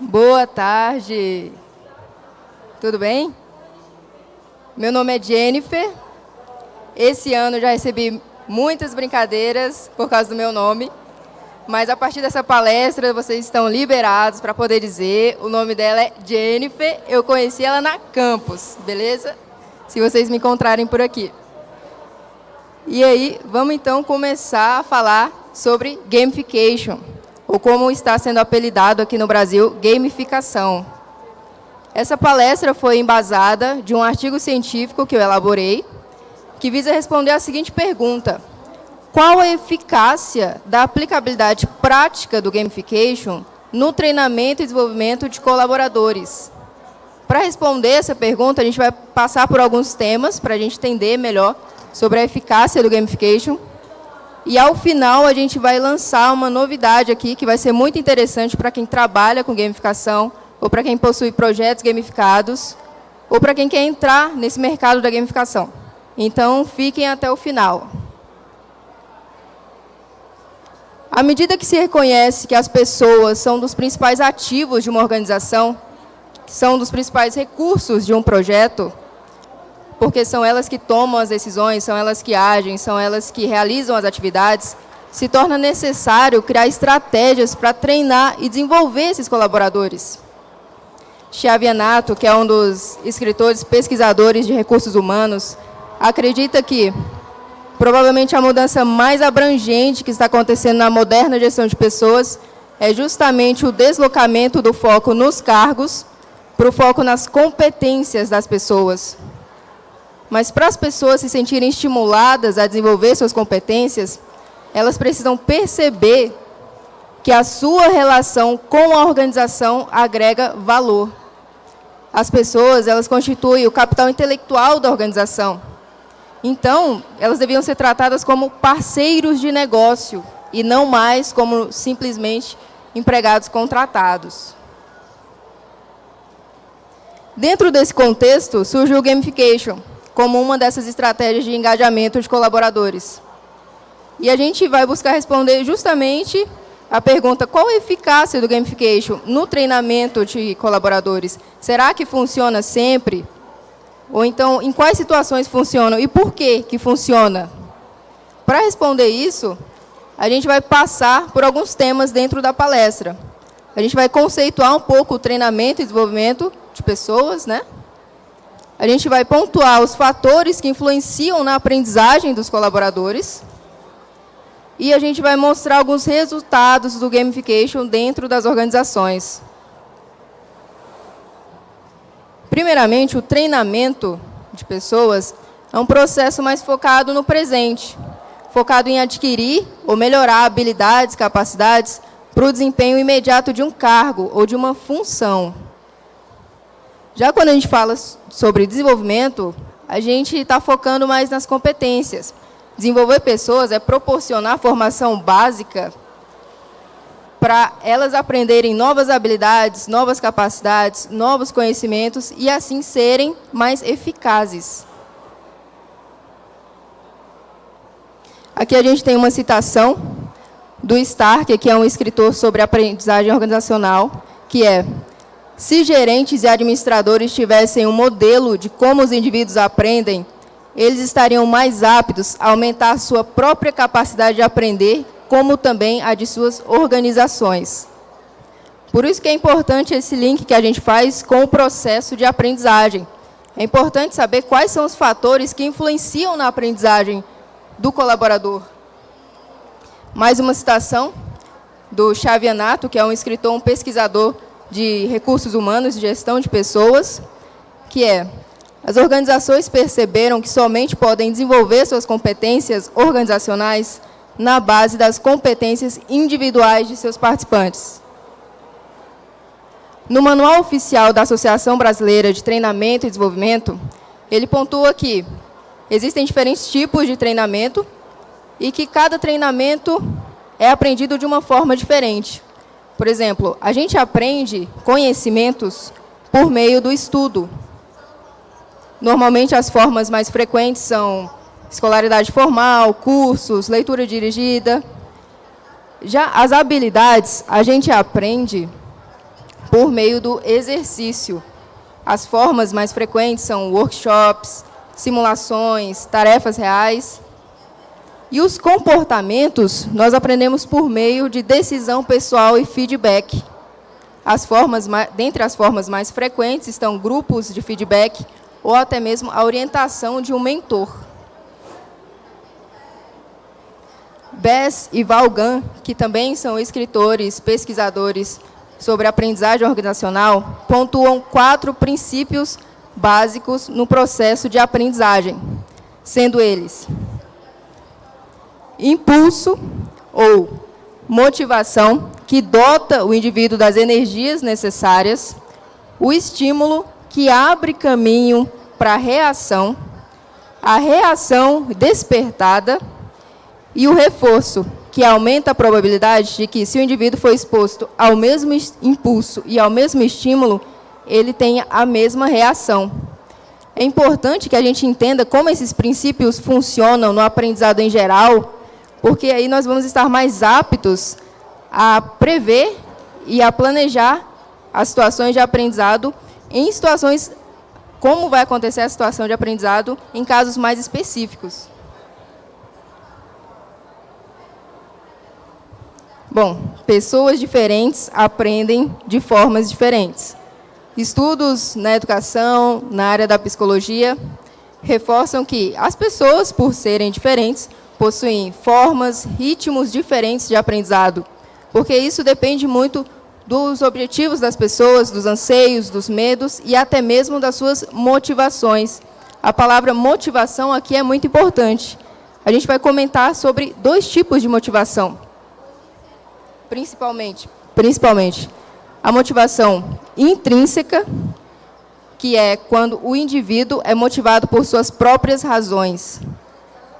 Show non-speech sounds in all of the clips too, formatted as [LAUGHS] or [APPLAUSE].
Boa tarde. Tudo bem? Meu nome é Jennifer. Esse ano já recebi muitas brincadeiras por causa do meu nome, mas a partir dessa palestra vocês estão liberados para poder dizer. O nome dela é Jennifer. Eu conheci ela na campus, beleza? Se vocês me encontrarem por aqui. E aí, vamos então começar a falar sobre gamification, ou como está sendo apelidado aqui no Brasil, gamificação. Essa palestra foi embasada de um artigo científico que eu elaborei, que visa responder a seguinte pergunta. Qual a eficácia da aplicabilidade prática do gamification no treinamento e desenvolvimento de colaboradores? Para responder essa pergunta, a gente vai passar por alguns temas para a gente entender melhor sobre a eficácia do gamification. E ao final a gente vai lançar uma novidade aqui que vai ser muito interessante para quem trabalha com gamificação, ou para quem possui projetos gamificados, ou para quem quer entrar nesse mercado da gamificação. Então, fiquem até o final. À medida que se reconhece que as pessoas são dos principais ativos de uma organização, são dos principais recursos de um projeto, porque são elas que tomam as decisões, são elas que agem, são elas que realizam as atividades, se torna necessário criar estratégias para treinar e desenvolver esses colaboradores. Chiavianato, que é um dos escritores pesquisadores de recursos humanos, acredita que provavelmente a mudança mais abrangente que está acontecendo na moderna gestão de pessoas é justamente o deslocamento do foco nos cargos para o foco nas competências das pessoas. Mas para as pessoas se sentirem estimuladas a desenvolver suas competências, elas precisam perceber que a sua relação com a organização agrega valor. As pessoas, elas constituem o capital intelectual da organização. Então, elas deviam ser tratadas como parceiros de negócio e não mais como simplesmente empregados contratados. Dentro desse contexto, surge o gamification, como uma dessas estratégias de engajamento de colaboradores. E a gente vai buscar responder justamente a pergunta qual a eficácia do gamification no treinamento de colaboradores? Será que funciona sempre? Ou então, em quais situações funciona e por que que funciona? Para responder isso, a gente vai passar por alguns temas dentro da palestra. A gente vai conceituar um pouco o treinamento e desenvolvimento de pessoas, né? A gente vai pontuar os fatores que influenciam na aprendizagem dos colaboradores. E a gente vai mostrar alguns resultados do gamification dentro das organizações. Primeiramente, o treinamento de pessoas é um processo mais focado no presente, focado em adquirir ou melhorar habilidades, capacidades para o desempenho imediato de um cargo ou de uma função. Já quando a gente fala sobre desenvolvimento, a gente está focando mais nas competências. Desenvolver pessoas é proporcionar formação básica para elas aprenderem novas habilidades, novas capacidades, novos conhecimentos e assim serem mais eficazes. Aqui a gente tem uma citação do Stark, que é um escritor sobre aprendizagem organizacional, que é se gerentes e administradores tivessem um modelo de como os indivíduos aprendem, eles estariam mais aptos a aumentar sua própria capacidade de aprender, como também a de suas organizações. Por isso que é importante esse link que a gente faz com o processo de aprendizagem. É importante saber quais são os fatores que influenciam na aprendizagem do colaborador. Mais uma citação do Xavianato, que é um escritor, um pesquisador de recursos humanos e gestão de pessoas, que é, as organizações perceberam que somente podem desenvolver suas competências organizacionais na base das competências individuais de seus participantes. No Manual Oficial da Associação Brasileira de Treinamento e Desenvolvimento, ele pontua que existem diferentes tipos de treinamento e que cada treinamento é aprendido de uma forma diferente. Por exemplo, a gente aprende conhecimentos por meio do estudo. Normalmente, as formas mais frequentes são escolaridade formal, cursos, leitura dirigida. Já as habilidades, a gente aprende por meio do exercício. As formas mais frequentes são workshops, simulações, tarefas reais. E os comportamentos nós aprendemos por meio de decisão pessoal e feedback. As formas, dentre as formas mais frequentes estão grupos de feedback ou até mesmo a orientação de um mentor. Bess e Valgan, que também são escritores, pesquisadores sobre aprendizagem organizacional, pontuam quatro princípios básicos no processo de aprendizagem, sendo eles impulso ou motivação, que dota o indivíduo das energias necessárias, o estímulo, que abre caminho para a reação, a reação despertada e o reforço, que aumenta a probabilidade de que, se o indivíduo for exposto ao mesmo impulso e ao mesmo estímulo, ele tenha a mesma reação. É importante que a gente entenda como esses princípios funcionam no aprendizado em geral, porque aí nós vamos estar mais aptos a prever e a planejar as situações de aprendizado em situações, como vai acontecer a situação de aprendizado em casos mais específicos. Bom, pessoas diferentes aprendem de formas diferentes. Estudos na educação, na área da psicologia, reforçam que as pessoas, por serem diferentes, possuem formas, ritmos diferentes de aprendizado, porque isso depende muito dos objetivos das pessoas, dos anseios, dos medos e até mesmo das suas motivações. A palavra motivação aqui é muito importante. A gente vai comentar sobre dois tipos de motivação. Principalmente, principalmente a motivação intrínseca, que é quando o indivíduo é motivado por suas próprias razões.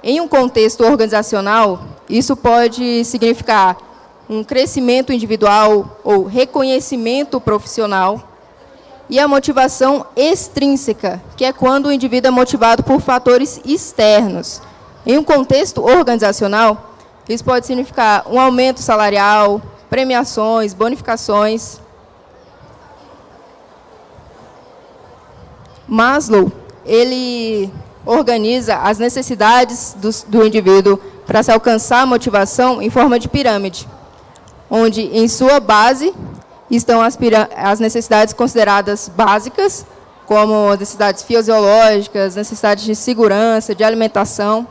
Em um contexto organizacional, isso pode significar um crescimento individual ou reconhecimento profissional. E a motivação extrínseca, que é quando o indivíduo é motivado por fatores externos. Em um contexto organizacional, isso pode significar um aumento salarial, premiações, bonificações. Maslow, ele organiza as necessidades do, do indivíduo para se alcançar a motivação em forma de pirâmide, onde em sua base estão as, as necessidades consideradas básicas, como necessidades fisiológicas, necessidades de segurança, de alimentação.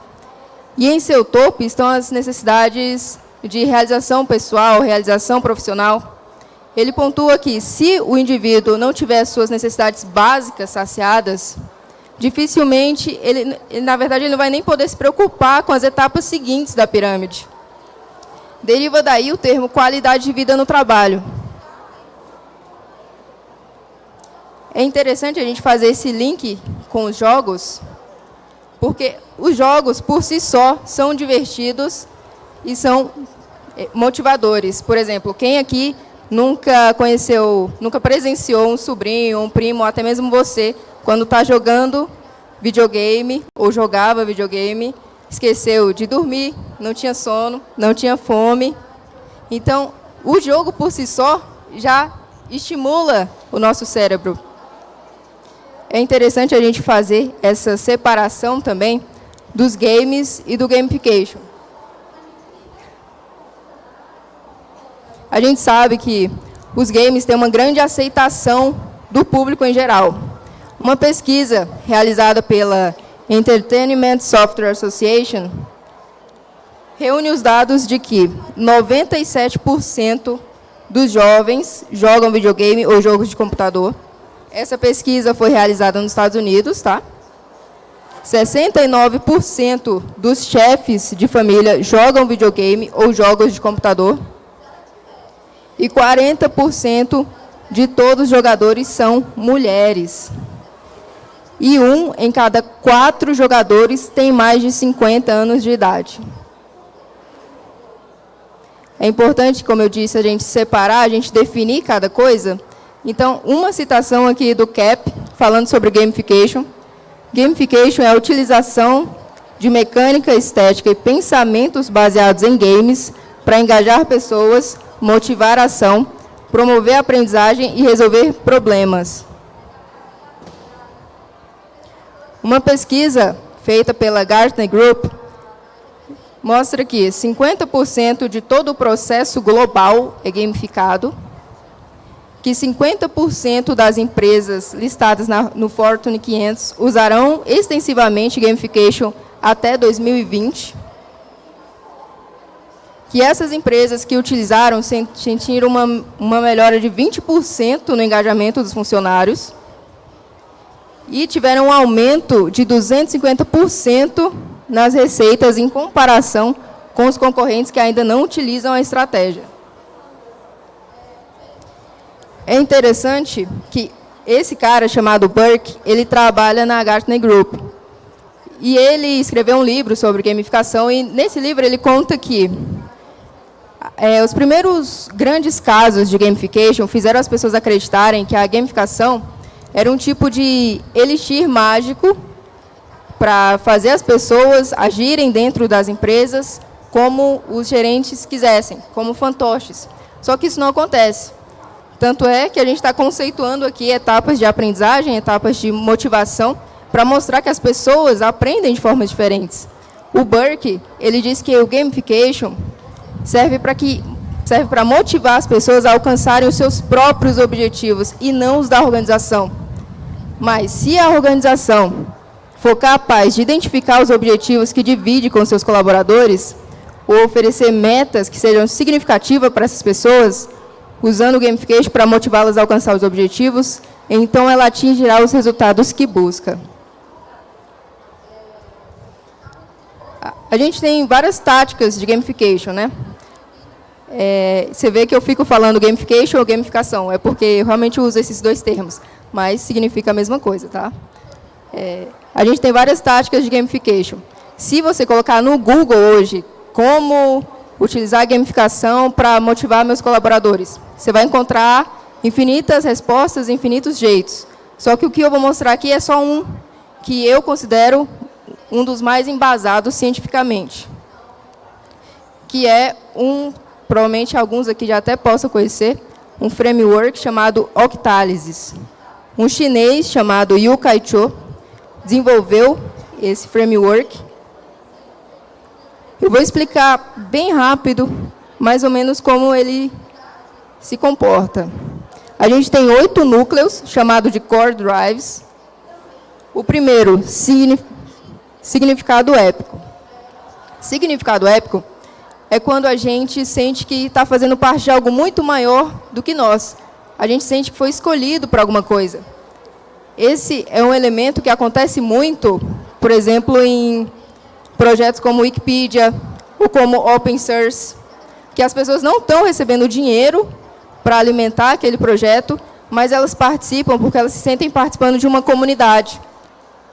E em seu topo estão as necessidades de realização pessoal, realização profissional. Ele pontua que se o indivíduo não tiver suas necessidades básicas saciadas, dificilmente, ele, na verdade, ele não vai nem poder se preocupar com as etapas seguintes da pirâmide. Deriva daí o termo qualidade de vida no trabalho. É interessante a gente fazer esse link com os jogos, porque os jogos, por si só, são divertidos e são eh, motivadores. Por exemplo, quem aqui nunca conheceu, nunca presenciou um sobrinho, um primo, ou até mesmo você, quando está jogando videogame, ou jogava videogame, esqueceu de dormir, não tinha sono, não tinha fome. Então, o jogo por si só já estimula o nosso cérebro. É interessante a gente fazer essa separação também dos games e do gamification. A gente sabe que os games têm uma grande aceitação do público em geral. Uma pesquisa realizada pela Entertainment Software Association reúne os dados de que 97% dos jovens jogam videogame ou jogos de computador. Essa pesquisa foi realizada nos Estados Unidos, tá? 69% dos chefes de família jogam videogame ou jogos de computador. E 40% de todos os jogadores são mulheres e um em cada quatro jogadores tem mais de 50 anos de idade. É importante, como eu disse, a gente separar, a gente definir cada coisa. Então, uma citação aqui do CAP, falando sobre gamification. Gamification é a utilização de mecânica, estética e pensamentos baseados em games para engajar pessoas, motivar a ação, promover a aprendizagem e resolver problemas. Uma pesquisa feita pela Gartner Group mostra que 50% de todo o processo global é gamificado, que 50% das empresas listadas na, no Fortune 500 usarão extensivamente gamification até 2020, que essas empresas que utilizaram sentiram uma, uma melhora de 20% no engajamento dos funcionários e tiveram um aumento de 250% nas receitas em comparação com os concorrentes que ainda não utilizam a estratégia. É interessante que esse cara chamado Burke, ele trabalha na Gartner Group. E ele escreveu um livro sobre gamificação e nesse livro ele conta que é, os primeiros grandes casos de gamification fizeram as pessoas acreditarem que a gamificação era um tipo de elixir mágico para fazer as pessoas agirem dentro das empresas como os gerentes quisessem, como fantoches. Só que isso não acontece. Tanto é que a gente está conceituando aqui etapas de aprendizagem, etapas de motivação, para mostrar que as pessoas aprendem de formas diferentes. O Burke, ele diz que o gamification serve para que serve para motivar as pessoas a alcançarem os seus próprios objetivos e não os da organização. Mas se a organização for capaz de identificar os objetivos que divide com seus colaboradores, ou oferecer metas que sejam significativas para essas pessoas, usando o gamification para motivá-las a alcançar os objetivos, então ela atingirá os resultados que busca. A gente tem várias táticas de gamification, né? É, você vê que eu fico falando gamification ou gamificação, é porque eu realmente uso esses dois termos, mas significa a mesma coisa, tá? É, a gente tem várias táticas de gamification. Se você colocar no Google hoje como utilizar gamificação para motivar meus colaboradores, você vai encontrar infinitas respostas, infinitos jeitos. Só que o que eu vou mostrar aqui é só um que eu considero um dos mais embasados cientificamente, que é um provavelmente alguns aqui já até possam conhecer, um framework chamado Octalysis. Um chinês chamado Yu Kai-cho desenvolveu esse framework. Eu vou explicar bem rápido, mais ou menos, como ele se comporta. A gente tem oito núcleos, chamados de core drives. O primeiro, significado épico. Significado épico é quando a gente sente que está fazendo parte de algo muito maior do que nós. A gente sente que foi escolhido para alguma coisa. Esse é um elemento que acontece muito, por exemplo, em projetos como Wikipedia ou como Open Source, que as pessoas não estão recebendo dinheiro para alimentar aquele projeto, mas elas participam porque elas se sentem participando de uma comunidade.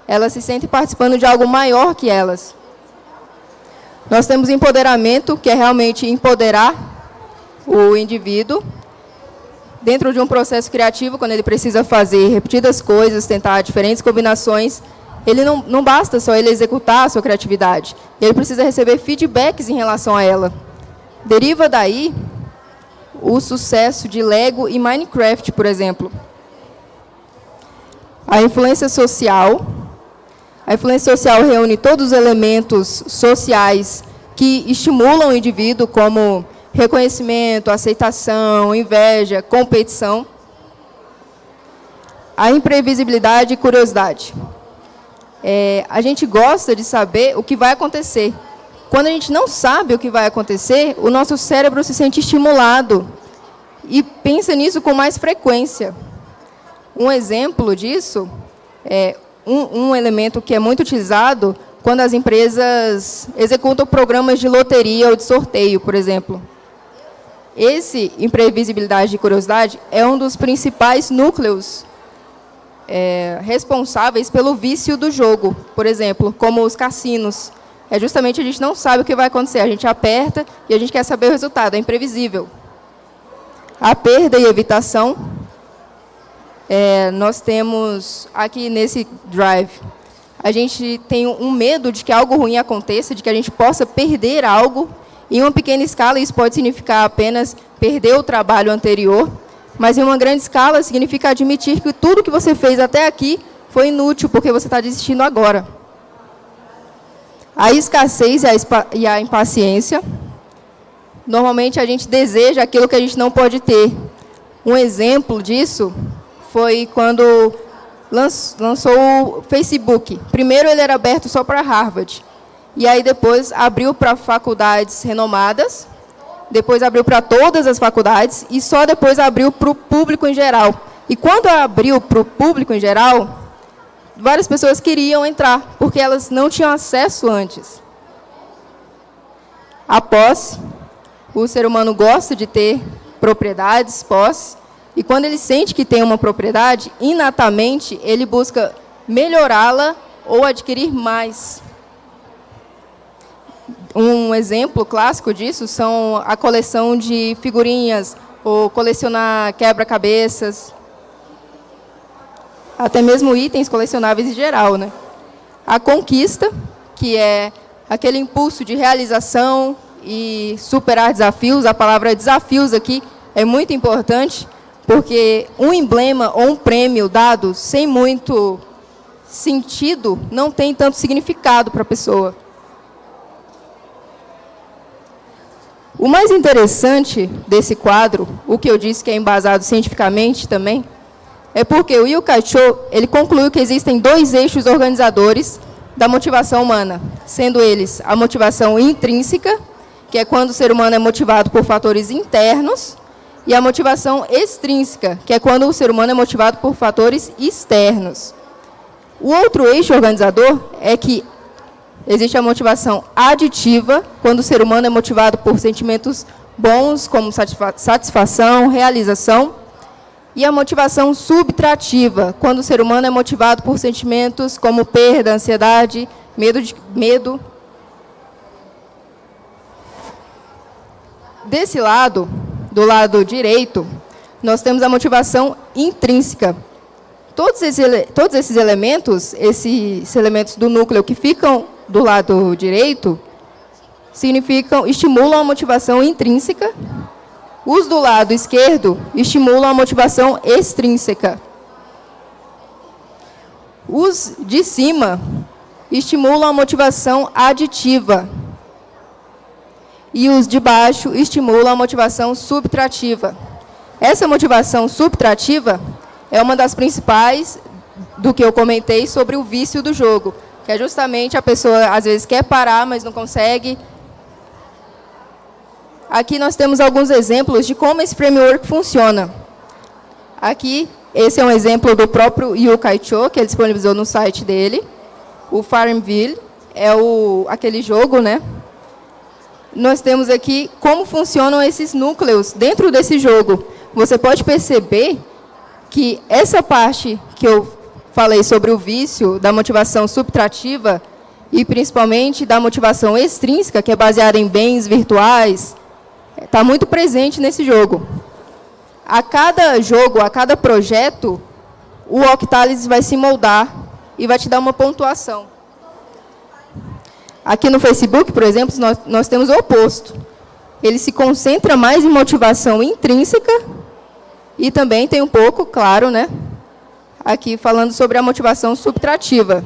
Elas se sentem participando de algo maior que elas. Nós temos empoderamento, que é realmente empoderar o indivíduo dentro de um processo criativo, quando ele precisa fazer repetidas coisas, tentar diferentes combinações, ele não, não basta só ele executar a sua criatividade, ele precisa receber feedbacks em relação a ela. Deriva daí o sucesso de Lego e Minecraft, por exemplo. A influência social, a influência social reúne todos os elementos sociais que estimulam o indivíduo, como reconhecimento, aceitação, inveja, competição. A imprevisibilidade e curiosidade. É, a gente gosta de saber o que vai acontecer. Quando a gente não sabe o que vai acontecer, o nosso cérebro se sente estimulado e pensa nisso com mais frequência. Um exemplo disso é um, um elemento que é muito utilizado quando as empresas executam programas de loteria ou de sorteio, por exemplo. Esse imprevisibilidade e curiosidade é um dos principais núcleos é, responsáveis pelo vício do jogo, por exemplo, como os cassinos. É justamente a gente não sabe o que vai acontecer, a gente aperta e a gente quer saber o resultado, é imprevisível. A perda e evitação é, nós temos aqui nesse drive, a gente tem um medo de que algo ruim aconteça, de que a gente possa perder algo. Em uma pequena escala, isso pode significar apenas perder o trabalho anterior, Mas em uma grande escala significa admitir que tudo que você fez até aqui foi inútil, porque você está desistindo agora. A escassez e a impaciência. Normalmente a gente deseja aquilo que a gente não pode ter. Um exemplo disso foi quando lançou o Facebook. Primeiro ele era aberto só para Harvard. E aí depois abriu para faculdades renomadas, depois abriu para todas as faculdades e só depois abriu para o público em geral. E quando abriu para o público em geral, várias pessoas queriam entrar, porque elas não tinham acesso antes. A posse, o ser humano gosta de ter propriedades, posse, e quando ele sente que tem uma propriedade, inatamente ele busca melhorá-la ou adquirir mais. Um exemplo clássico disso são a coleção de figurinhas, ou colecionar quebra-cabeças, até mesmo itens colecionáveis em geral. Né? A conquista, que é aquele impulso de realização e superar desafios, a palavra desafios aqui é muito importante, porque um emblema ou um prêmio dado sem muito sentido não tem tanto significado para a pessoa. O mais interessante desse quadro, o que eu disse que é embasado cientificamente também, é porque o Yu Cho, ele concluiu que existem dois eixos organizadores da motivação humana, sendo eles a motivação intrínseca, que é quando o ser humano é motivado por fatores internos, e a motivação extrínseca, que é quando o ser humano é motivado por fatores externos. O outro eixo organizador é que existe a motivação aditiva, quando o ser humano é motivado por sentimentos bons, como satisfação, realização, e a motivação subtrativa, quando o ser humano é motivado por sentimentos como perda, ansiedade, medo. De, medo. Desse lado, do lado direito, nós temos a motivação intrínseca. Todos esses, todos esses elementos, esses elementos do núcleo que ficam do lado direito, significam, estimulam a motivação intrínseca. Os do lado esquerdo estimulam a motivação extrínseca. Os de cima estimulam a motivação aditiva e os de baixo estimulam a motivação subtrativa. Essa motivação subtrativa é uma das principais do que eu comentei sobre o vício do jogo, que é justamente a pessoa, às vezes, quer parar, mas não consegue. Aqui nós temos alguns exemplos de como esse framework funciona. Aqui, esse é um exemplo do próprio Yu Cho, que ele disponibilizou no site dele. O Farmville é o, aquele jogo, né, nós temos aqui como funcionam esses núcleos dentro desse jogo. Você pode perceber que essa parte que eu falei sobre o vício, da motivação subtrativa, e principalmente da motivação extrínseca, que é baseada em bens virtuais, está muito presente nesse jogo. A cada jogo, a cada projeto, o Octalis vai se moldar e vai te dar uma pontuação. Aqui no Facebook, por exemplo, nós, nós temos o oposto. Ele se concentra mais em motivação intrínseca e também tem um pouco, claro, né, aqui falando sobre a motivação subtrativa.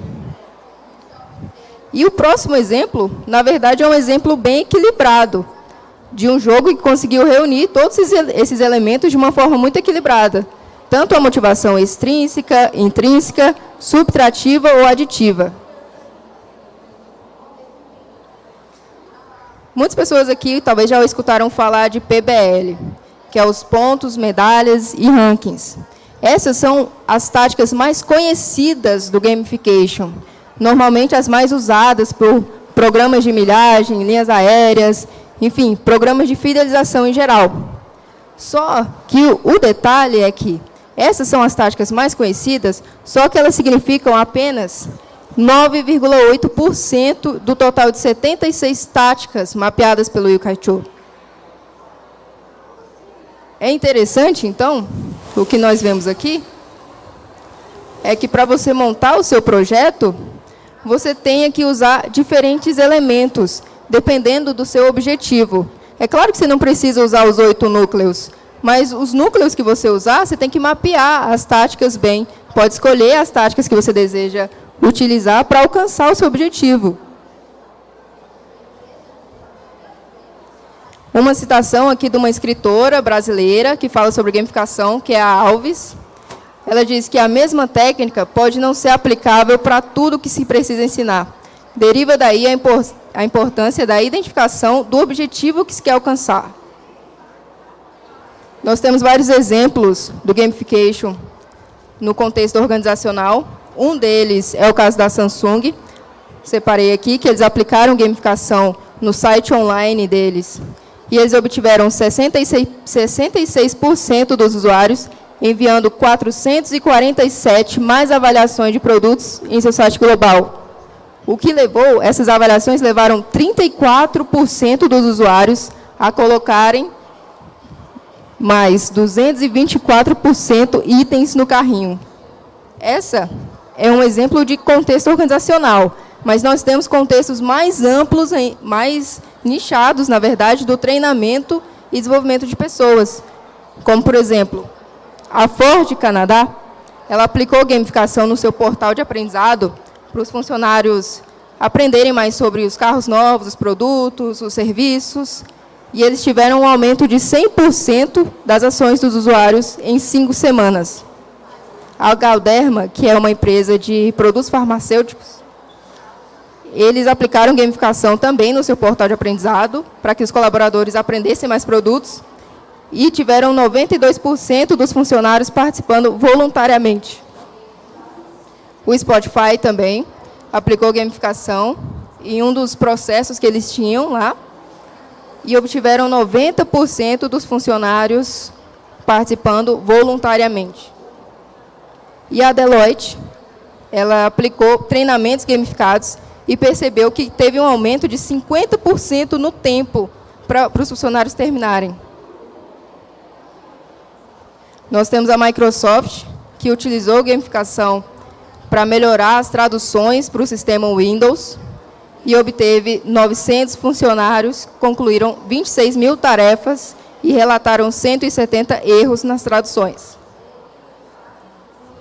E o próximo exemplo, na verdade, é um exemplo bem equilibrado, de um jogo que conseguiu reunir todos esses elementos de uma forma muito equilibrada. Tanto a motivação extrínseca, intrínseca, subtrativa ou aditiva. Muitas pessoas aqui talvez já escutaram falar de PBL, que é os pontos, medalhas e rankings. Essas são as táticas mais conhecidas do gamification, normalmente as mais usadas por programas de milhagem, linhas aéreas, enfim, programas de fidelização em geral. Só que o detalhe é que essas são as táticas mais conhecidas, só que elas significam apenas 9,8% do total de 76 táticas mapeadas pelo Yukaicho. É interessante, então, o que nós vemos aqui, é que para você montar o seu projeto, você tenha que usar diferentes elementos, dependendo do seu objetivo. É claro que você não precisa usar os oito núcleos, mas os núcleos que você usar, você tem que mapear as táticas bem. Pode escolher as táticas que você deseja utilizar para alcançar o seu objetivo. Uma citação aqui de uma escritora brasileira que fala sobre gamificação, que é a Alves. Ela diz que a mesma técnica pode não ser aplicável para tudo que se precisa ensinar. Deriva daí a, impor a importância da identificação do objetivo que se quer alcançar. Nós temos vários exemplos do gamification no contexto organizacional. Um deles é o caso da Samsung. Separei aqui que eles aplicaram gamificação no site online deles. E eles obtiveram 66%, 66 dos usuários enviando 447 mais avaliações de produtos em seu site global. O que levou, essas avaliações levaram 34% dos usuários a colocarem mais 224% itens no carrinho. Essa é um exemplo de contexto organizacional, mas nós temos contextos mais amplos, mais nichados, na verdade, do treinamento e desenvolvimento de pessoas. Como, por exemplo, a Ford Canadá, ela aplicou gamificação no seu portal de aprendizado para os funcionários aprenderem mais sobre os carros novos, os produtos, os serviços, e eles tiveram um aumento de 100% das ações dos usuários em cinco semanas. A Galderma, que é uma empresa de produtos farmacêuticos, eles aplicaram gamificação também no seu portal de aprendizado, para que os colaboradores aprendessem mais produtos, e tiveram 92% dos funcionários participando voluntariamente. O Spotify também aplicou gamificação em um dos processos que eles tinham lá, e obtiveram 90% dos funcionários participando voluntariamente. E a Deloitte, ela aplicou treinamentos gamificados e percebeu que teve um aumento de 50% no tempo para, os funcionários terminarem. Nós temos a Microsoft, que utilizou gamificação para melhorar as traduções para o sistema Windows, e obteve 900 funcionários, concluíram 26 mil tarefas e relataram 170 erros nas traduções.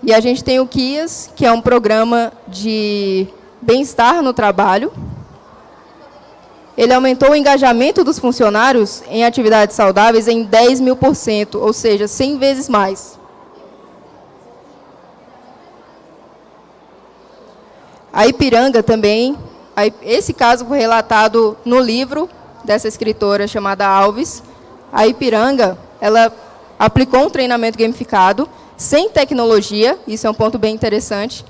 E a gente tem o KIAS, que é um programa de bem-estar no trabalho. Ele aumentou o engajamento dos funcionários em atividades saudáveis em 10 mil por cento, ou seja, 100 vezes mais. A Ipiranga também esse caso foi relatado no livro dessa escritora chamada Alves. A Ipiranga, ela aplicou um treinamento gamificado, sem tecnologia, isso é um ponto bem interessante,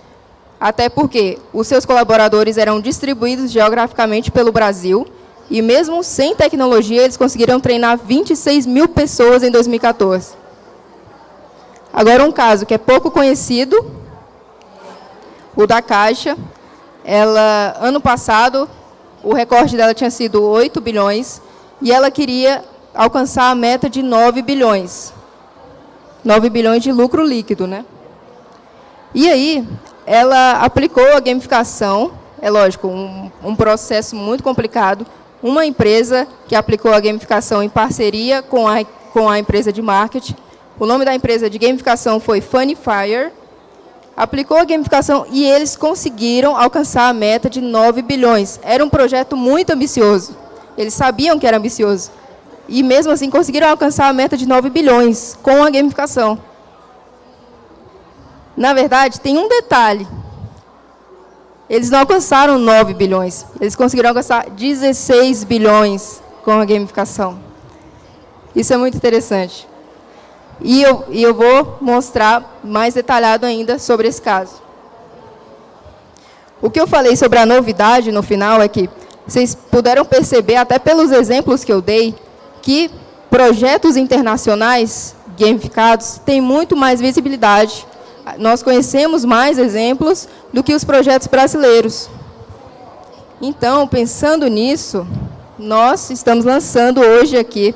até porque os seus colaboradores eram distribuídos geograficamente pelo Brasil, e mesmo sem tecnologia, eles conseguiram treinar 26 mil pessoas em 2014. Agora, um caso que é pouco conhecido, o da Caixa, ela, ano passado, o recorde dela tinha sido 8 bilhões e ela queria alcançar a meta de 9 bilhões. 9 bilhões de lucro líquido, né? E aí, ela aplicou a gamificação, é lógico, um, um processo muito complicado, uma empresa que aplicou a gamificação em parceria com a, com a empresa de marketing. O nome da empresa de gamificação foi Funnyfire, aplicou a gamificação e eles conseguiram alcançar a meta de 9 bilhões. Era um projeto muito ambicioso. Eles sabiam que era ambicioso. E mesmo assim conseguiram alcançar a meta de 9 bilhões com a gamificação. Na verdade, tem um detalhe. Eles não alcançaram 9 bilhões. Eles conseguiram alcançar 16 bilhões com a gamificação. Isso é muito interessante. E eu, e eu vou mostrar mais detalhado ainda sobre esse caso. O que eu falei sobre a novidade no final é que vocês puderam perceber, até pelos exemplos que eu dei, que projetos internacionais gamificados têm muito mais visibilidade. Nós conhecemos mais exemplos do que os projetos brasileiros. Então, pensando nisso, nós estamos lançando hoje aqui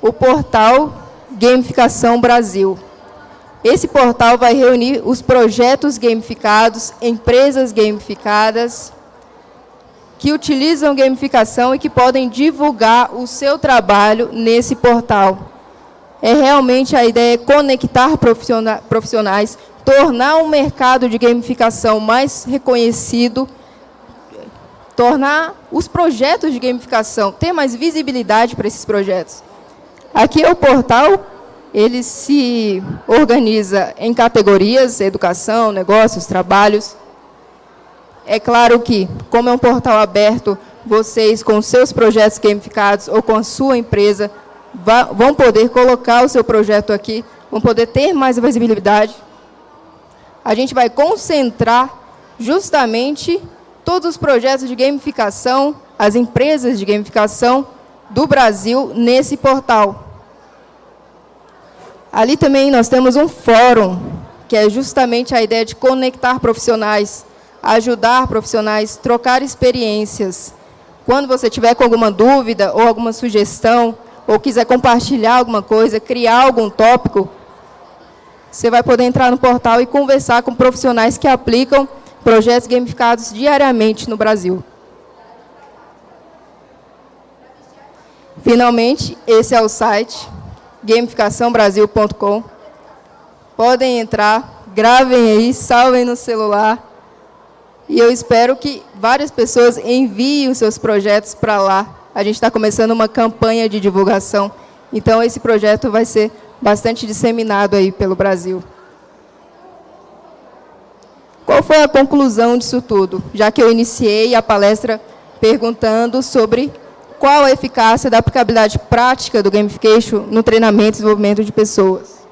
o portal Gamificação Brasil. Esse portal vai reunir os projetos gamificados, empresas gamificadas, que utilizam gamificação e que podem divulgar o seu trabalho nesse portal. é realmente a ideia conectar profissionais, tornar o mercado de gamificação mais reconhecido, tornar os projetos de gamificação, ter mais visibilidade para esses projetos. Aqui é o portal, ele se organiza em categorias, educação, negócios, trabalhos. É claro que, como é um portal aberto, vocês, com seus projetos gamificados ou com a sua empresa, vão poder colocar o seu projeto aqui, vão poder ter mais visibilidade. A gente vai concentrar justamente todos os projetos de gamificação, as empresas de gamificação do Brasil nesse portal. Ali também nós temos um fórum, que é justamente a ideia de conectar profissionais, ajudar profissionais, trocar experiências. Quando você tiver com alguma dúvida ou alguma sugestão, ou quiser compartilhar alguma coisa, criar algum tópico, você vai poder entrar no portal e conversar com profissionais que aplicam projetos gamificados diariamente no Brasil. Finalmente, esse é o site, gamificaçãobrasil.com. Podem entrar, gravem aí, salvem no celular. E eu espero que várias pessoas enviem os seus projetos para lá, a gente está começando uma campanha de divulgação. Então, esse projeto vai ser bastante disseminado aí pelo Brasil. Qual foi a conclusão disso tudo? Já que eu iniciei a palestra perguntando sobre qual a eficácia da aplicabilidade prática do gamification no treinamento e desenvolvimento de pessoas.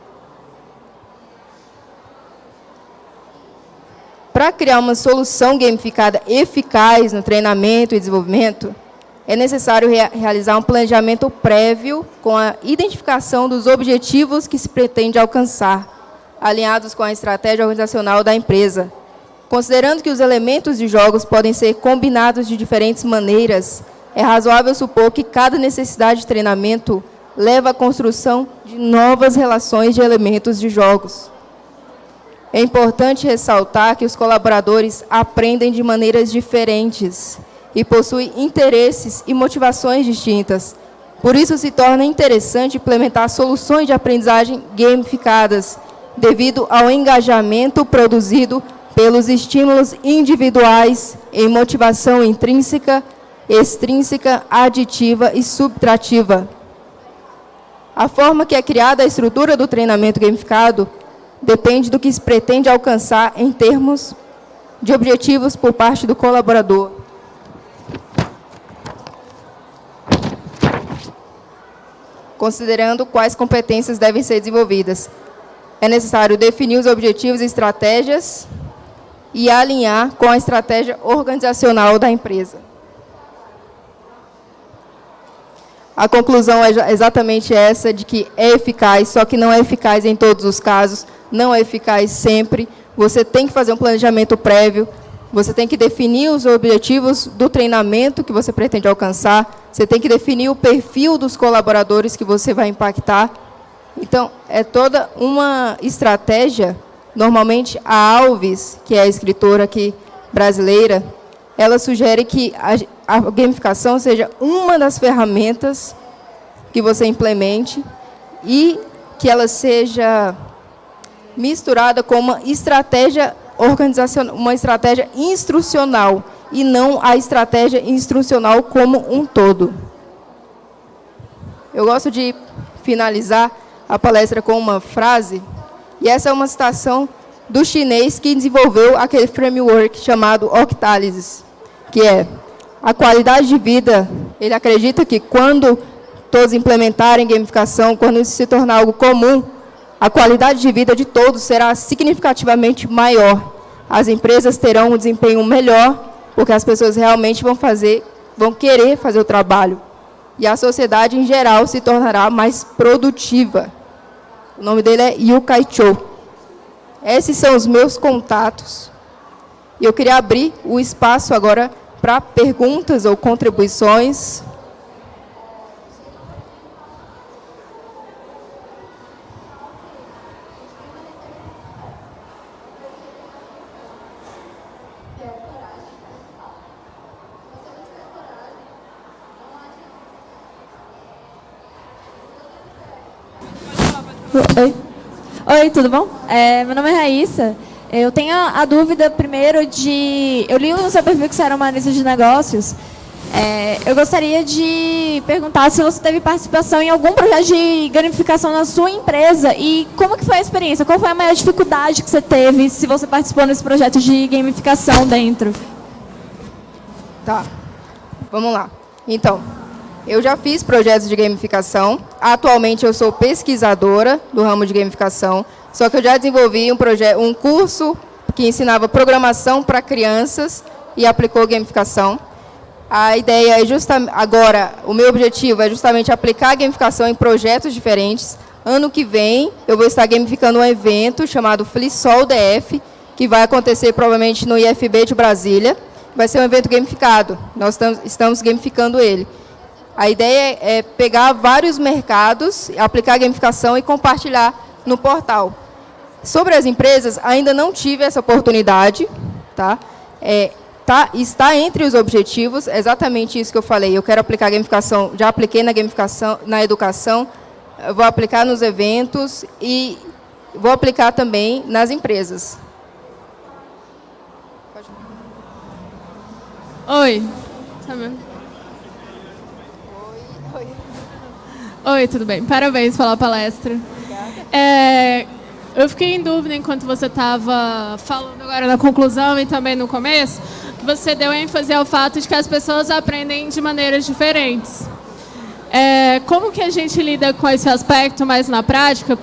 Para criar uma solução gamificada eficaz no treinamento e desenvolvimento, é necessário rea realizar um planejamento prévio com a identificação dos objetivos que se pretende alcançar, alinhados com a estratégia organizacional da empresa. Considerando que os elementos de jogos podem ser combinados de diferentes maneiras, é razoável supor que cada necessidade de treinamento leva à construção de novas relações de elementos de jogos. É importante ressaltar que os colaboradores aprendem de maneiras diferentes e possui interesses e motivações distintas. Por isso, se torna interessante implementar soluções de aprendizagem gamificadas, devido ao engajamento produzido pelos estímulos individuais em motivação intrínseca, extrínseca, aditiva e subtrativa. A forma que é criada a estrutura do treinamento gamificado depende do que se pretende alcançar em termos de objetivos por parte do colaborador. considerando quais competências devem ser desenvolvidas. É necessário definir os objetivos e estratégias e alinhar com a estratégia organizacional da empresa. A conclusão é exatamente essa, de que é eficaz, só que não é eficaz em todos os casos, não é eficaz sempre. Você tem que fazer um planejamento prévio, você tem que definir os objetivos do treinamento que você pretende alcançar, você tem que definir o perfil dos colaboradores que você vai impactar. Então, é toda uma estratégia. Normalmente, a Alves, que é a escritora aqui brasileira, ela sugere que a, gamificação seja uma das ferramentas que você implemente e que ela seja misturada com uma estratégia organizacional, uma estratégia instrucional e não a estratégia instrucional como um todo. Eu gosto de finalizar a palestra com uma frase, e essa é uma citação do chinês que desenvolveu aquele framework chamado Octalysis, que é a qualidade de vida, ele acredita que quando todos implementarem gamificação, quando isso se tornar algo comum, a qualidade de vida de todos será significativamente maior. As empresas terão um desempenho melhor, porque as pessoas realmente vão fazer, vão querer fazer o trabalho. E a sociedade, em geral, se tornará mais produtiva. O nome dele é Yu Kai Cho. Esses são os meus contatos. E eu queria abrir o espaço agora para perguntas ou contribuições. Oi. Oi, tudo bom? É, meu nome é Raíssa. Eu tenho a, dúvida, primeiro, de... Eu li no seu perfil que você era uma analista de negócios. É, eu gostaria de perguntar se você teve participação em algum projeto de gamificação na sua empresa e como que foi a experiência? Qual foi a maior dificuldade que você teve se você participou nesse projeto de gamificação dentro? Tá, vamos lá. Então, eu já fiz projetos de gamificação. Atualmente eu sou pesquisadora do ramo de gamificação. Só que eu já desenvolvi um, projeto, um curso que ensinava programação para crianças e aplicou gamificação. A ideia é justamente, agora, o meu objetivo é justamente aplicar a gamificação em projetos diferentes. Ano que vem, eu vou estar gamificando um evento chamado Flisol DF, que vai acontecer provavelmente no IFB de Brasília. Vai ser um evento gamificado, nós estamos, estamos gamificando ele. A ideia é pegar vários mercados, aplicar a gamificação e compartilhar no portal. Sobre as empresas, ainda não tive essa oportunidade, tá? É, tá, está entre os objetivos, exatamente isso que eu falei. Eu quero aplicar a gamificação, já apliquei na gamificação, na educação, vou aplicar nos eventos e vou aplicar também nas empresas. Oi. Tá Oi, tudo bem? Parabéns pela palestra. É, eu fiquei em dúvida enquanto você estava falando agora na conclusão e também no começo, que você deu ênfase ao fato de que as pessoas aprendem de maneiras diferentes. É, como que a gente lida com esse aspecto mais na prática,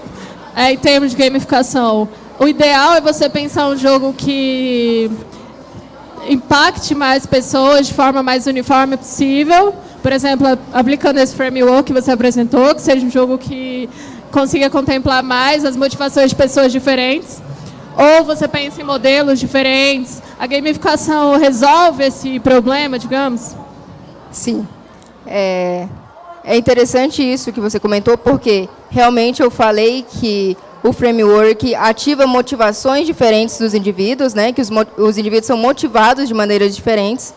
é, em termos de gamificação? O ideal é você pensar um jogo que impacte mais pessoas de forma mais uniforme possível, por exemplo, aplicando esse framework que você apresentou, que seja um jogo que consiga contemplar mais as motivações de pessoas diferentes, ou você pensa em modelos diferentes, a gamificação resolve esse problema, digamos? Sim. É, é interessante isso que você comentou, porque realmente eu falei que o framework ativa motivações diferentes dos indivíduos, né, que os, os indivíduos são motivados de maneiras diferentes,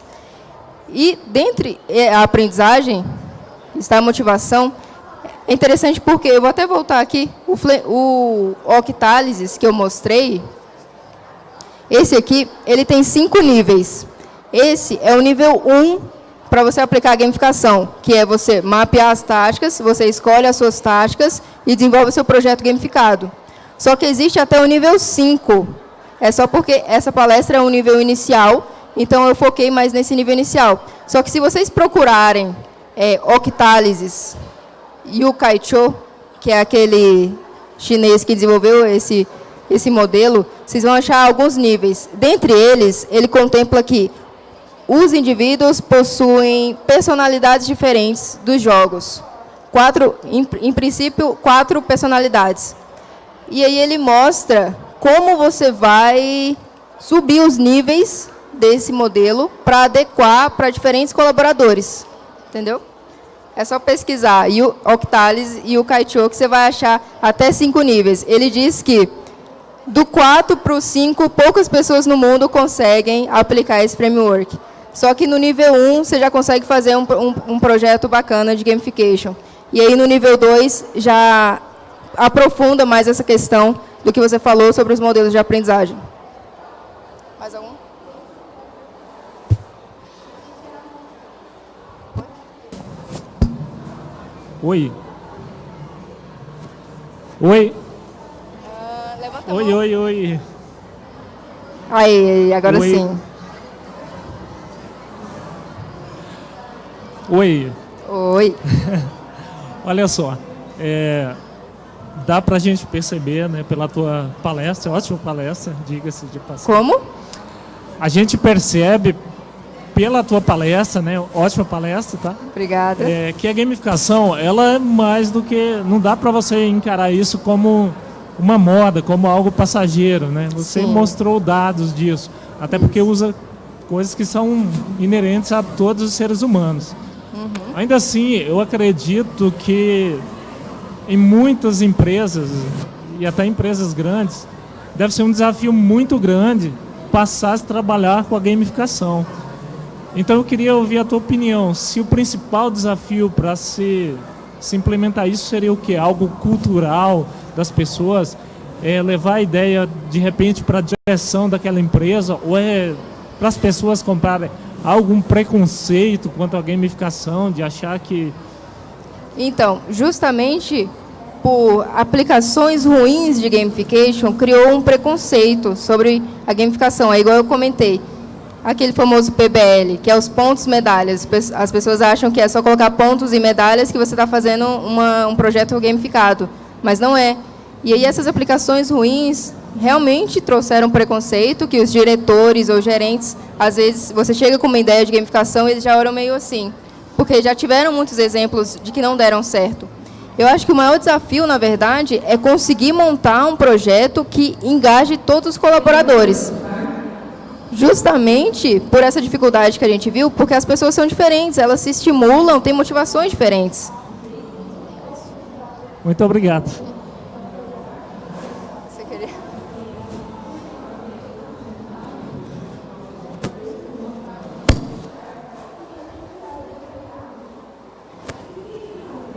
e dentre é, a aprendizagem está a motivação. É interessante porque, eu vou até voltar aqui, o, o octálises que eu mostrei, esse aqui, ele tem cinco níveis. Esse é o nível 1 para você aplicar a gamificação, que é você mapear as táticas, você escolhe as suas táticas e desenvolve o seu projeto gamificado. Só que existe até o nível 5. É só porque essa palestra é um nível inicial, então, eu foquei mais nesse nível inicial. Só que se vocês procurarem é, octálises e o Kaicho, que é aquele chinês que desenvolveu esse, esse modelo, vocês vão achar alguns níveis. Dentre eles, ele contempla que os indivíduos possuem personalidades diferentes dos jogos. Quatro, em, em princípio, quatro personalidades. E aí ele mostra como você vai subir os níveis desse modelo para adequar para diferentes colaboradores. Entendeu? É só pesquisar e o Octalis e o Kaicho que você vai achar até cinco níveis. Ele diz que do 4 para o 5, poucas pessoas no mundo conseguem aplicar esse framework. Só que no nível 1, você já consegue fazer um, um, um projeto bacana de gamification. E aí no nível 2, já aprofunda mais essa questão do que você falou sobre os modelos de aprendizagem. Oi. Oi. Uh, levanta oi, oi, oi. Aí, agora oi. sim. Oi. Oi. [LAUGHS] Olha só, é, dá para a gente perceber, né, pela tua palestra, ótima palestra, diga-se de passagem. Como? A gente percebe pela tua palestra, né? Ótima palestra, tá? Obrigada. É, que a gamificação, ela é mais do que... Não dá para você encarar isso como uma moda, como algo passageiro, né? Você Sim. mostrou dados disso. Até porque usa coisas que são inerentes a todos os seres humanos. Uhum. Ainda assim, eu acredito que em muitas empresas, e até empresas grandes, deve ser um desafio muito grande passar a trabalhar com a gamificação. Então eu queria ouvir a tua opinião. Se o principal desafio para se, se implementar isso seria o que? Algo cultural, das pessoas é levar a ideia de repente para a direção daquela empresa ou é para as pessoas comprarem algum preconceito quanto à gamificação, de achar que... Então, justamente por aplicações ruins de gamification, criou um preconceito sobre a gamificação. É igual eu comentei, aquele famoso PBL, que é os pontos medalhas. As pessoas acham que é só colocar pontos e medalhas que você está fazendo uma, um projeto gamificado, mas não é. E aí essas aplicações ruins realmente trouxeram preconceito, que os diretores ou gerentes, às vezes, você chega com uma ideia de gamificação e eles já olham meio assim, porque já tiveram muitos exemplos de que não deram certo. Eu acho que o maior desafio, na verdade, é conseguir montar um projeto que engaje todos os colaboradores. Justamente por essa dificuldade que a gente viu, porque as pessoas são diferentes, elas se estimulam, têm motivações diferentes. Muito obrigado.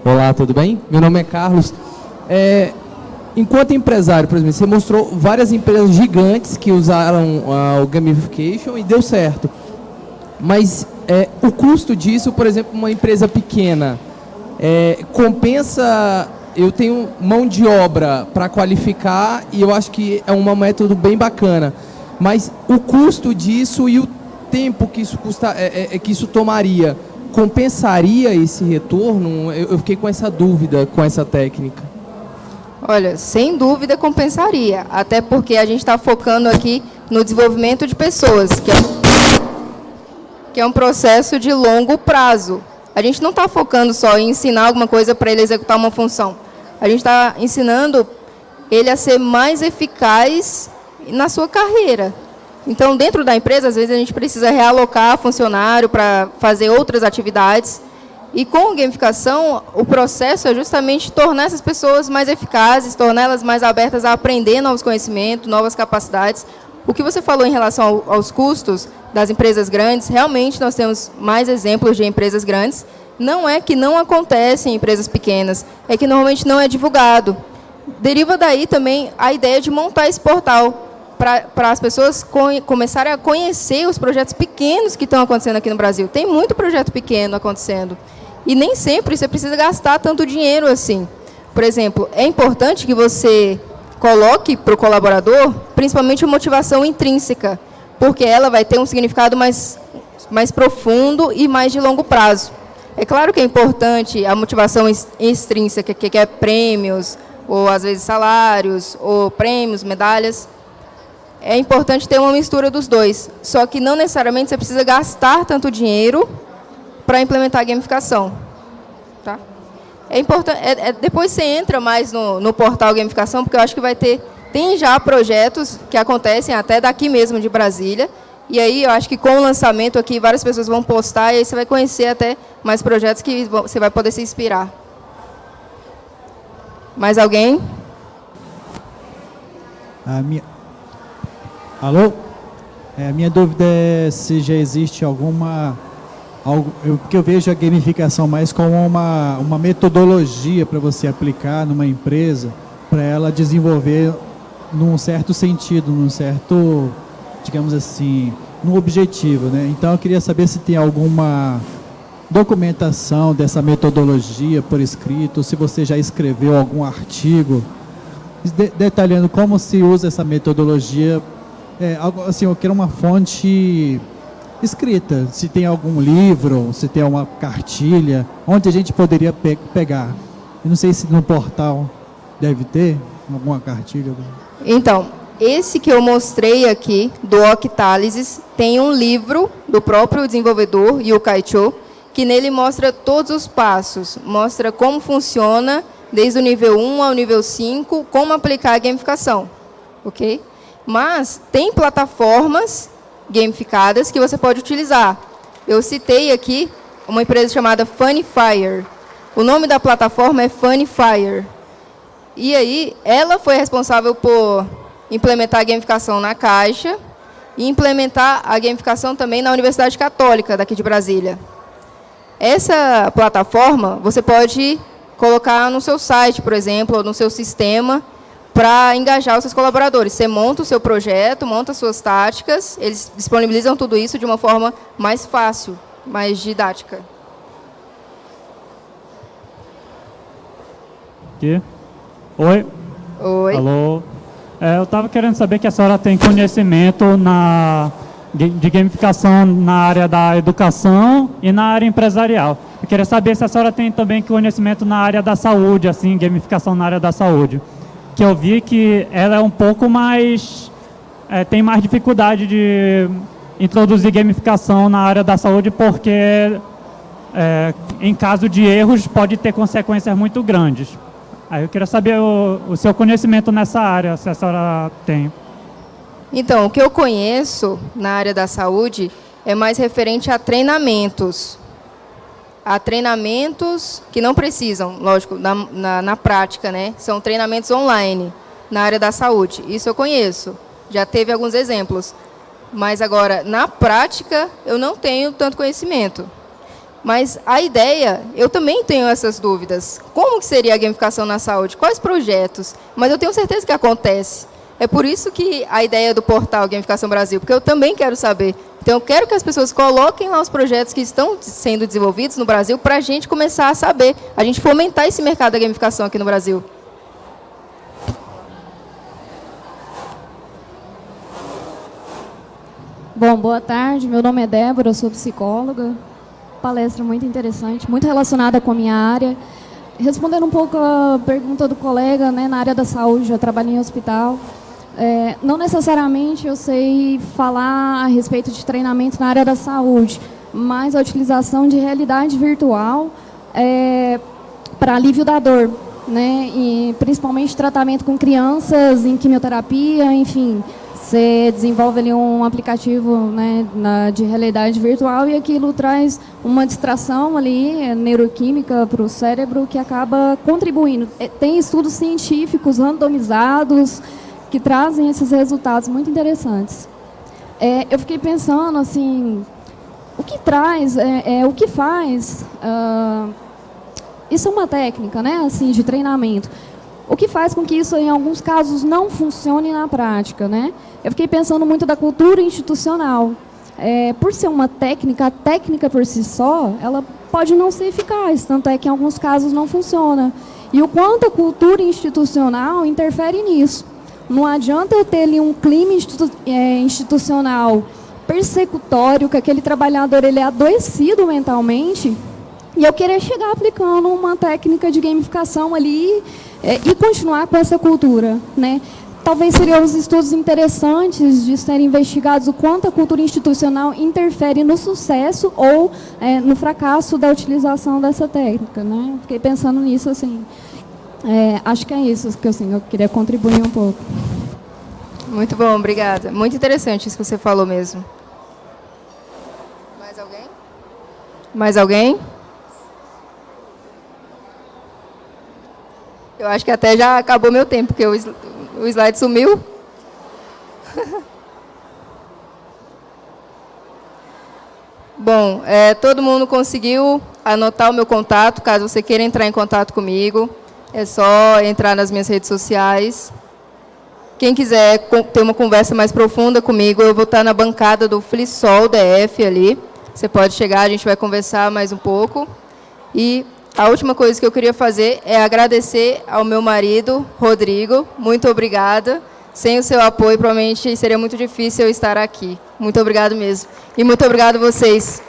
Olá, tudo bem? Meu nome é Carlos. É, enquanto empresário, por exemplo, você mostrou várias empresas gigantes que usaram uh, o gamification e deu certo. Mas é, o custo disso, por exemplo, uma empresa pequena, é, compensa... Eu tenho mão de obra para qualificar e eu acho que é um método bem bacana. Mas o custo disso e o tempo que isso, custa, é, é, é que isso tomaria compensaria esse retorno? Eu, fiquei com essa dúvida com essa técnica. Olha, sem dúvida compensaria, até porque a gente está focando aqui no desenvolvimento de pessoas, que é, que é um processo de longo prazo. A gente não está focando só em ensinar alguma coisa para ele executar uma função. A gente está ensinando ele a ser mais eficaz na sua carreira. Então, dentro da empresa, às vezes a gente precisa realocar funcionário para fazer outras atividades. E com gamificação, o processo é justamente tornar essas pessoas mais eficazes, torná-las mais abertas a aprender novos conhecimentos, novas capacidades. O que você falou em relação ao, aos custos das empresas grandes, realmente nós temos mais exemplos de empresas grandes. Não é que não acontece em empresas pequenas, é que normalmente não é divulgado. Deriva daí também a ideia de montar esse portal, para as pessoas começarem a conhecer os projetos pequenos que estão acontecendo aqui no Brasil. Tem muito projeto pequeno acontecendo. E nem sempre você precisa gastar tanto dinheiro assim. Por exemplo, é importante que você coloque para o colaborador, principalmente a motivação intrínseca, porque ela vai ter um significado mais, mais profundo e mais de longo prazo. É claro que é importante a motivação extrínseca, que é prêmios, ou às vezes salários, ou prêmios, medalhas, é importante ter uma mistura dos dois. Só que não necessariamente você precisa gastar tanto dinheiro para implementar a gamificação. Tá? É importante, é, é, depois você entra mais no, no portal gamificação, porque eu acho que vai ter, tem já projetos que acontecem até daqui mesmo de Brasília, e aí eu acho que com o lançamento aqui, várias pessoas vão postar, e aí você vai conhecer até mais projetos que você vai poder se inspirar. Mais alguém? A minha, Alô? É, a minha dúvida é se já existe alguma... Algo, porque eu vejo a gamificação mais como uma, uma metodologia para você aplicar numa empresa, para ela desenvolver num certo sentido, num certo, digamos assim, num objetivo. Né? Então eu queria saber se tem alguma documentação dessa metodologia por escrito, se você já escreveu algum artigo detalhando como se usa essa metodologia é, assim, eu quero uma fonte escrita, se tem algum livro, se tem uma cartilha, onde a gente poderia pe pegar. Eu não sei se no portal deve ter alguma cartilha. Então, esse que eu mostrei aqui, do Octálisis, tem um livro do próprio desenvolvedor, Yu Kaicho, que nele mostra todos os passos, mostra como funciona, desde o nível 1 ao nível 5, como aplicar a gamificação. Ok? Mas tem plataformas gamificadas que você pode utilizar. Eu citei aqui uma empresa chamada Funnyfire. O nome da plataforma é Funnyfire. E aí, ela foi responsável por implementar a gamificação na Caixa e implementar a gamificação também na Universidade Católica, daqui de Brasília. Essa plataforma, você pode colocar no seu site, por exemplo, ou no seu sistema, para engajar os seus colaboradores. Você monta o seu projeto, monta suas táticas, eles disponibilizam tudo isso de uma forma mais fácil, mais didática. Aqui. Oi. Oi. Alô. É, eu estava querendo saber que a senhora tem conhecimento na, de gamificação na área da educação e na área empresarial. Eu queria saber se a senhora tem também conhecimento na área da saúde, assim, gamificação na área da saúde. Que eu vi que ela é um pouco mais... É, tem mais dificuldade de introduzir gamificação na área da saúde porque, é, em caso de erros, pode ter consequências muito grandes. Aí eu queria saber o, o seu conhecimento nessa área, se a senhora tem. Então, o que eu conheço na área da saúde é mais referente a treinamentos. A treinamentos que não precisam, lógico, na, na, na, prática, né? São treinamentos online na área da saúde. Isso eu conheço. Já teve alguns exemplos. Mas agora, na prática, eu não tenho tanto conhecimento. Mas a ideia, eu também tenho essas dúvidas. Como que seria a gamificação na saúde? Quais projetos? Mas eu tenho certeza que acontece. É por isso que a ideia do portal Gamificação Brasil, porque eu também quero saber. Então, eu quero que as pessoas coloquem lá os projetos que estão sendo desenvolvidos no Brasil para a gente começar a saber, a gente fomentar esse mercado da gamificação aqui no Brasil. Bom, boa tarde. Meu nome é Débora, eu sou psicóloga. Palestra muito interessante, muito relacionada com a minha área. Respondendo um pouco a pergunta do colega, né, na área da saúde, eu trabalho em hospital. É, não necessariamente eu sei falar a respeito de treinamento na área da saúde, mas a utilização de realidade virtual é, para alívio da dor, né? E principalmente tratamento com crianças em quimioterapia, enfim, você desenvolve ali um aplicativo né, na, de realidade virtual e aquilo traz uma distração ali, é, neuroquímica para o cérebro que acaba contribuindo. É, tem estudos científicos randomizados que trazem esses resultados muito interessantes. É, eu fiquei pensando assim, o que traz, é, é o que faz... Uh, isso é uma técnica, né, assim, de treinamento. O que faz com que isso, em alguns casos, não funcione na prática, né? Eu fiquei pensando muito da cultura institucional. É, por ser uma técnica, a técnica por si só, ela pode não ser eficaz, tanto é que em alguns casos não funciona. E o quanto a cultura institucional interfere nisso. Não adianta eu ter ali um clima é, institucional persecutório, que aquele trabalhador ele é adoecido mentalmente, e eu querer chegar aplicando uma técnica de gamificação ali é, e continuar com essa cultura. Né? talvez seriam os estudos interessantes de serem investigados o quanto a cultura institucional interfere no sucesso ou é, no fracasso da utilização dessa técnica. Né? Fiquei pensando nisso, assim. É, acho que é isso que assim, eu queria contribuir um pouco. Muito bom, obrigada. Muito interessante isso que você falou mesmo. Mais alguém? Mais alguém? Eu acho que até já acabou meu tempo, porque o slide sumiu. [LAUGHS] Bom, é, todo mundo conseguiu anotar o meu contato, caso você queira entrar em contato comigo. É só entrar nas minhas redes sociais. Quem quiser ter uma conversa mais profunda comigo, eu vou estar na bancada do Flisol DF ali. Você pode chegar, a gente vai conversar mais um pouco. E a última coisa que eu queria fazer é agradecer ao meu marido, Rodrigo. Muito obrigada. Sem o seu apoio, provavelmente seria muito difícil eu estar aqui. Muito obrigado mesmo. E muito obrigado a vocês.